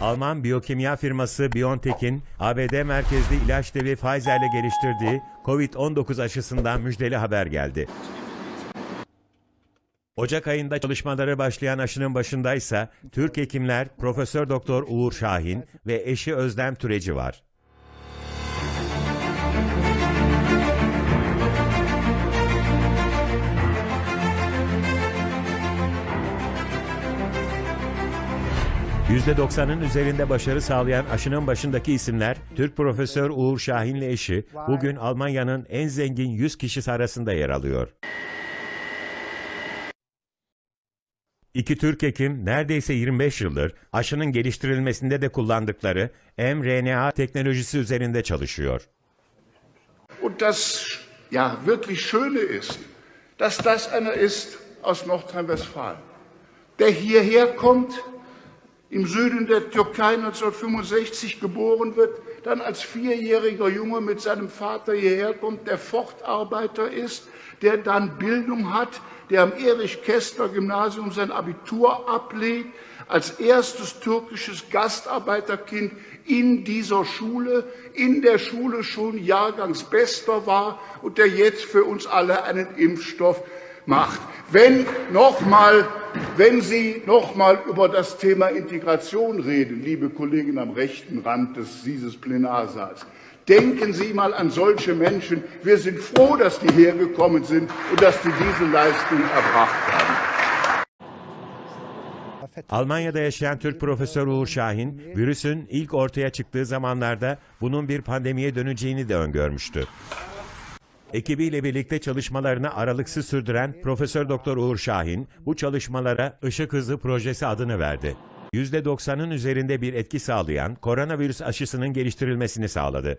Alman biyokimya firması BioNTech'in ABD merkezli ilaç devi Pfizer'le geliştirdiği COVID-19 aşısından müjdeli haber geldi. Ocak ayında çalışmaları başlayan aşının başındaysa Türk hekimler Profesör Doktor Uğur Şahin ve eşi Özlem Türeci var. %90'ın üzerinde başarı sağlayan aşının başındaki isimler Türk Profesör Uğur Şahin'le eşi bugün Almanya'nın en zengin 100 kişisi arasında yer alıyor. İki Türk hekim neredeyse 25 yıldır aşının geliştirilmesinde de kullandıkları mRNA teknolojisi üzerinde çalışıyor. Und das ja wirklich Schöne ist, dass das einer ist aus Nordrhein-Westfalen, der hierher kommt, im Süden der Türkei 1965 geboren wird, dann als vierjähriger Junge mit seinem Vater hierher kommt, der Fortarbeiter ist, der dann Bildung hat, der am Erich-Kästner-Gymnasium sein Abitur ablegt, als erstes türkisches Gastarbeiterkind in dieser Schule, in der Schule schon Jahrgangsbester war und der jetzt für uns alle einen Impfstoff macht. Wenn nochmal, wenn Sie nochmal über das Thema Integration reden, liebe Kollegen am rechten Rand dieses Plenarsaals, denken Sie mal an solche Menschen. Wir sind froh, dass die hergekommen sind und dass die diese Leistung erbracht haben. Almanya'da yaşayan Türk Profesör Uğur Şahin, virüsün ilk ortaya çıktığı zamanlarda bunun bir pandemiye döneceğini de öngörmüştü. Ekibiyle birlikte çalışmalarını aralıksız sürdüren Profesör Doktor Uğur Şahin, bu çalışmalara Işık Hızı Projesi adını verdi. %90'ın üzerinde bir etki sağlayan koronavirüs aşısının geliştirilmesini sağladı.